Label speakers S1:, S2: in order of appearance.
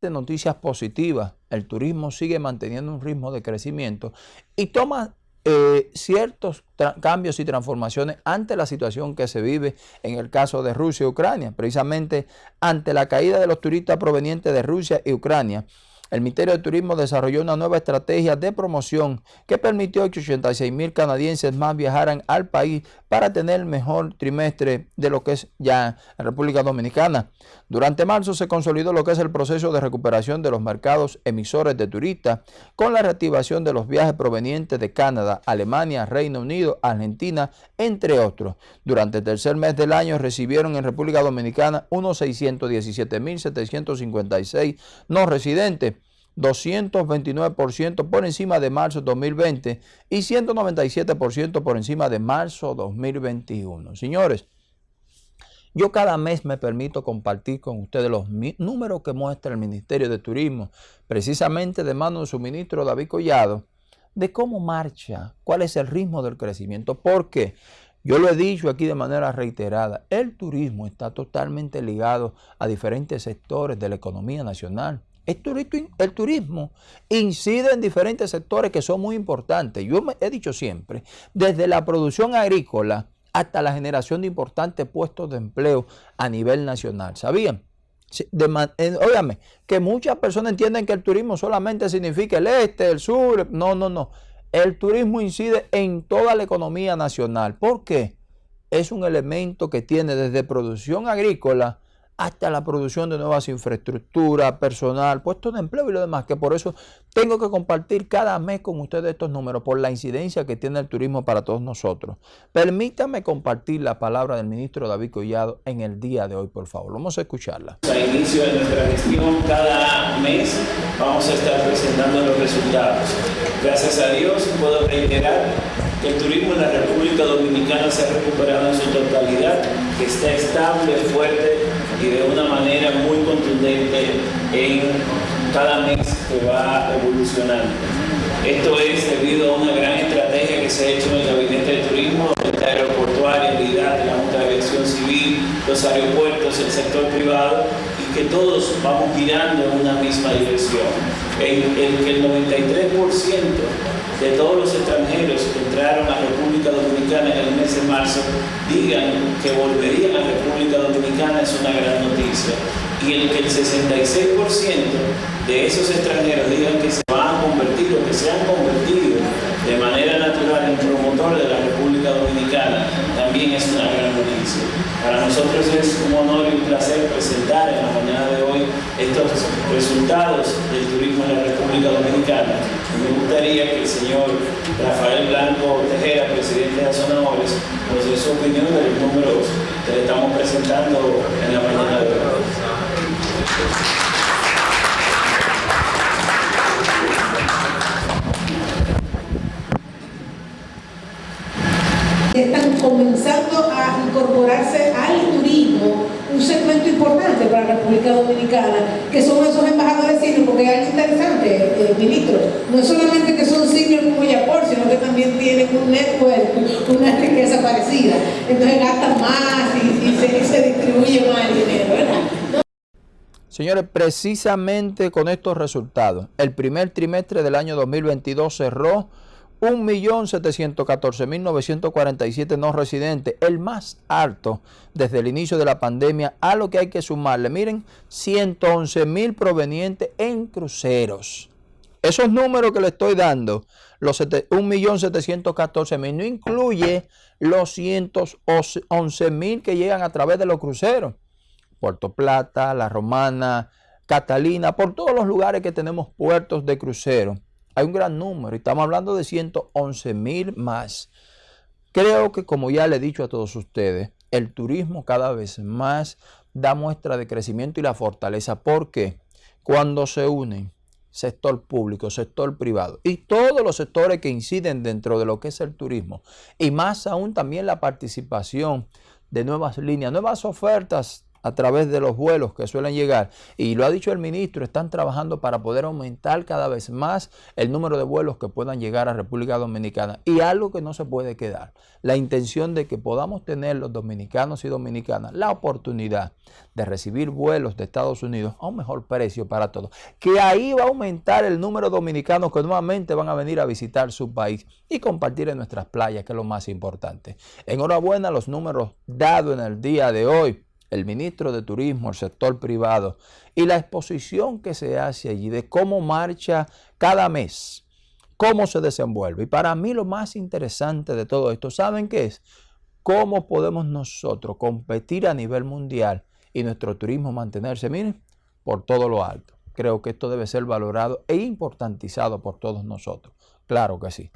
S1: de noticias positivas. El turismo sigue manteniendo un ritmo de crecimiento y toma eh, ciertos cambios y transformaciones ante la situación que se vive en el caso de Rusia y Ucrania, precisamente ante la caída de los turistas provenientes de Rusia y Ucrania el Ministerio de Turismo desarrolló una nueva estrategia de promoción que permitió que 86 mil canadienses más viajaran al país para tener el mejor trimestre de lo que es ya República Dominicana. Durante marzo se consolidó lo que es el proceso de recuperación de los mercados emisores de turistas con la reactivación de los viajes provenientes de Canadá, Alemania, Reino Unido, Argentina, entre otros. Durante el tercer mes del año recibieron en República Dominicana unos 617.756 no residentes 229% por encima de marzo 2020 y 197% por encima de marzo 2021. Señores, yo cada mes me permito compartir con ustedes los números que muestra el Ministerio de Turismo, precisamente de mano de su ministro David Collado, de cómo marcha, cuál es el ritmo del crecimiento. Porque yo lo he dicho aquí de manera reiterada, el turismo está totalmente ligado a diferentes sectores de la economía nacional. El turismo, incide en diferentes sectores que son muy importantes. Yo he dicho siempre, desde la producción agrícola hasta la generación de importantes puestos de empleo a nivel nacional. ¿Sabían? Óyame, que muchas personas entienden que el turismo solamente significa el este, el sur. No, no, no. El turismo incide en toda la economía nacional. ¿Por qué? Es un elemento que tiene desde producción agrícola hasta la producción de nuevas infraestructuras, personal, puestos de empleo y lo demás, que por eso tengo que compartir cada mes con ustedes estos números por la incidencia que tiene el turismo para todos nosotros. Permítame compartir la palabra del ministro David Collado en el día de hoy, por favor. Vamos a escucharla.
S2: A inicio de nuestra gestión, cada mes vamos a estar presentando los resultados. Gracias a Dios puedo reiterar que el turismo en la República Dominicana se ha recuperado en su totalidad, que está estable, fuerte y de una manera muy contundente en cada mes que va evolucionando. Esto es debido a una gran estrategia que se ha hecho en el Gabinete de Turismo, la aeroportuaria, la Junta de Aviación Civil, los aeropuertos, el sector privado, y que todos vamos girando en una misma dirección. En el que el 93% de todos los extranjeros que entraron a República Dominicana en el marzo digan que volverían a República Dominicana es una gran noticia. Y el que el 66% de esos extranjeros digan que se van a convertir o que se han convertido de manera natural en promotores de la República Dominicana, también es una gran noticia. Para nosotros es un honor y un placer presentar en la mañana de hoy estos resultados del turismo en la República Dominicana. Me gustaría que el señor Rafael Blanco Tejera, presidente de Azonadores, nos dé su opinión de los números que le estamos presentando en la mañana de hoy.
S3: Están comenzando a incorporarse al turismo un la República Dominicana, que son esos embajadores senior, porque hay algo interesante, eh, ministro, no solamente que son senior como Yapor, sino que también tienen un network, una riqueza parecida. Entonces gastan más y, se, distribuye más el dinero, ¿verdad?
S1: Señores, precisamente con estos resultados, el primer trimestre del año 2022 cerró 1.714.947 no residentes, el más alto desde el inicio de la pandemia, a lo que hay que sumarle, miren, 111.000 provenientes en cruceros. Esos números que le estoy dando, los 1.714.000, no incluye los 111.000 que llegan a través de los cruceros. Puerto Plata, La Romana, Catalina, por todos los lugares que tenemos puertos de crucero hay un gran número y estamos hablando de 111 mil más. Creo que como ya le he dicho a todos ustedes, el turismo cada vez más da muestra de crecimiento y la fortaleza porque cuando se unen sector público, sector privado y todos los sectores que inciden dentro de lo que es el turismo y más aún también la participación de nuevas líneas, nuevas ofertas a través de los vuelos que suelen llegar. Y lo ha dicho el ministro, están trabajando para poder aumentar cada vez más el número de vuelos que puedan llegar a República Dominicana. Y algo que no se puede quedar, la intención de que podamos tener los dominicanos y dominicanas la oportunidad de recibir vuelos de Estados Unidos a un mejor precio para todos. Que ahí va a aumentar el número de dominicanos que nuevamente van a venir a visitar su país y compartir en nuestras playas, que es lo más importante. Enhorabuena los números dados en el día de hoy el ministro de Turismo, el sector privado, y la exposición que se hace allí de cómo marcha cada mes, cómo se desenvuelve. Y para mí lo más interesante de todo esto, ¿saben qué es? ¿Cómo podemos nosotros competir a nivel mundial y nuestro turismo mantenerse, miren, por todo lo alto? Creo que esto debe ser valorado e importantizado por todos nosotros. Claro que sí.